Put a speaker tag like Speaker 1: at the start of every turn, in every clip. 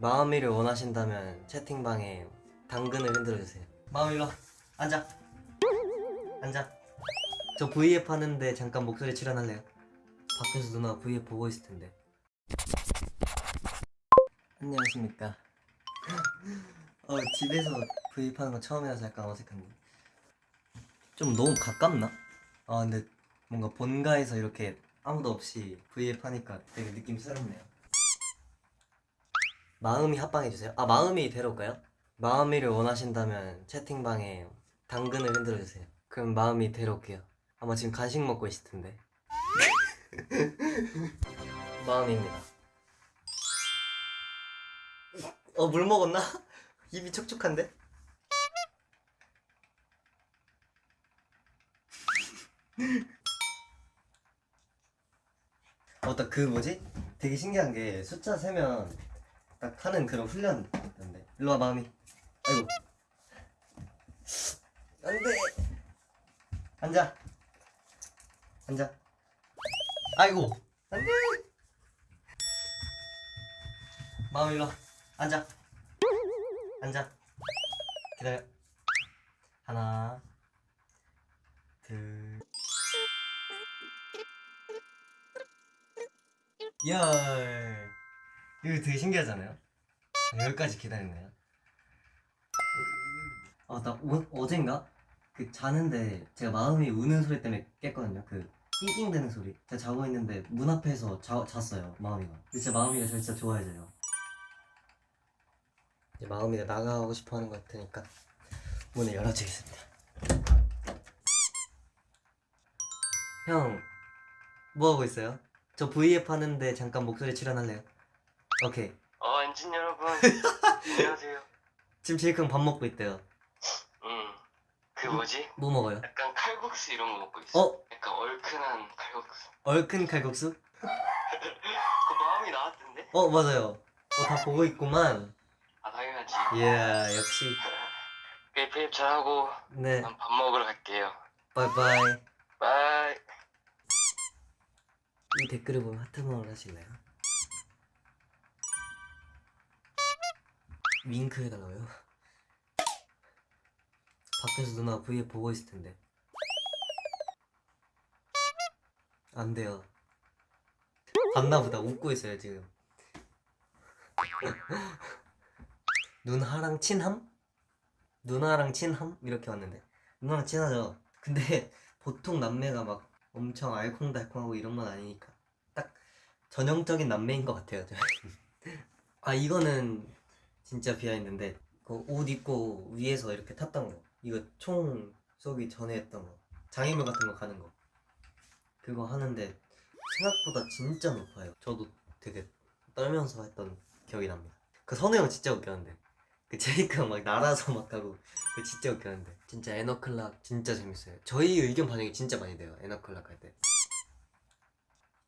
Speaker 1: 마음이를 원하신다면 채팅방에 당근을 흔들어주세요. 마음 일로 와. 앉아. 앉아. 저 V앱 하는데 잠깐 목소리 출연할래요? 밖에서 누나 V앱 보고 있을 텐데. 안녕하십니까. 어 집에서 V앱 하는 거 처음이라서 약간 어색한데 좀 너무 가깝나? 아 근데 뭔가 본가에서 이렇게 아무도 없이 V앱 하니까 되게 느낌 새롭네요 마음이 합방해주세요 아 마음이 데려올까요? 마음이를 원하신다면 채팅방에 당근을 흔들어주세요 그럼 마음이 데려올게요 아마 지금 간식 먹고 있을 텐데 마음입니다 어 물 먹었나? 입이 촉촉한데? 어따 그 뭐지? 되게 신기한 게 숫자 세면 딱 하는 그런 훈련 있던데. 일로 와 마음이 아이고. 안돼. 앉아. 앉아. 아이고. 안돼. 마음 일로 와. 앉아. 앉아. 기다려. 하나. 둘. 열. 이거 되게 신기하잖아요? 여기까지 기다렸네요. 아, 나 어, 어젠가? 그 자는데 제가 마음이 우는 소리 때문에 깼거든요. 그 낑낑대는 소리. 제가 자고 있는데 문 앞에서 자, 잤어요. 마음이가. 제 마음이가 저 진짜 좋아해져요. 이제 마음이가 나가고 싶어 하는 것 같으니까 문을 열어주겠습니다. 형, 뭐 하고 있어요? 저 V앱 하는데 잠깐 목소리 출연할래요? 오케이.
Speaker 2: 어, 엔진 여러분. 안녕하세요.
Speaker 1: 지금 제이크형 밥 먹고 있대요.
Speaker 2: 음, 그 뭐지?
Speaker 1: 뭐 먹어요?
Speaker 2: 약간 칼국수 이런 거 먹고 있어.
Speaker 1: 어?
Speaker 2: 약간 얼큰한 칼국수.
Speaker 1: 얼큰 칼국수?
Speaker 2: 그 마음이 나왔던데?
Speaker 1: 어, 맞아요. 어, 다 보고 있구만.
Speaker 2: 아, 당연하지.
Speaker 1: 이야, 역시.
Speaker 2: 페이페이 잘하고
Speaker 1: 네,
Speaker 2: 난 밥 먹으러 갈게요.
Speaker 1: 바이바이.
Speaker 2: Bye.
Speaker 1: 이 댓글을 보면 하트마을 하실래요? 윙크 해달라고요? 밖에서 누나 V앱 보고 있을 텐데. 안 돼요. 봤나 보다. 웃고 있어요, 지금. 누나랑 친함? 누나랑 친함? 이렇게 왔는데. 누나랑 친하죠? 근데 보통 남매가 막 엄청 알콩달콩하고 이런 건 아니니까. 딱 전형적인 남매인 것 같아요. 아, 이거는 진짜 비하인드인데. 그 옷 입고 위에서 이렇게 탔던 거. 이거 총 쏘기 전에 했던 거. 장애물 같은 거 가는 거. 그거 하는데 생각보다 진짜 높아요. 저도 되게 떨면서 했던 기억이 납니다. 그 선우 형 진짜 웃겼는데. 그 제이크 형막 날아서 막 가고 그 진짜 웃겼는데. 진짜 에너클락 진짜 재밌어요. 저희 의견 반영이 진짜 많이 돼요. 에너클락 할 때.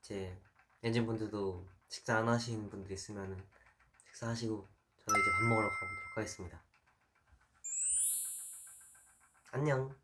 Speaker 1: 이제 엔진 분들도 식사 안 하신 분들 있으면은 식사하시고 이제 밥 먹으러 가보도록 하겠습니다. 안녕.